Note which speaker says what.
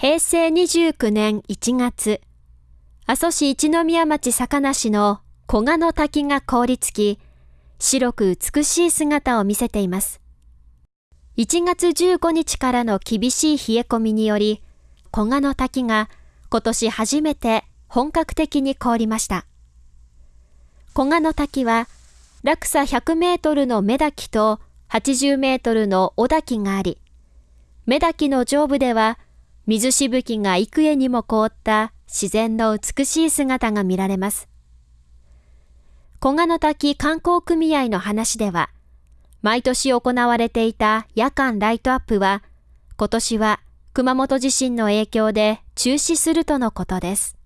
Speaker 1: 平成29年1月、阿蘇市一宮町坂梨の小賀の滝が凍りつき、白く美しい姿を見せています。1月15日からの厳しい冷え込みにより、小賀の滝が今年初めて本格的に凍りました。小賀の滝は落差100メートルの目滝と80メートルの尾滝があり、目滝の上部では水しぶきが幾重にも凍った自然の美しい姿が見られます。小賀の滝観光組合の話では、毎年行われていた夜間ライトアップは、今年は熊本地震の影響で中止するとのことです。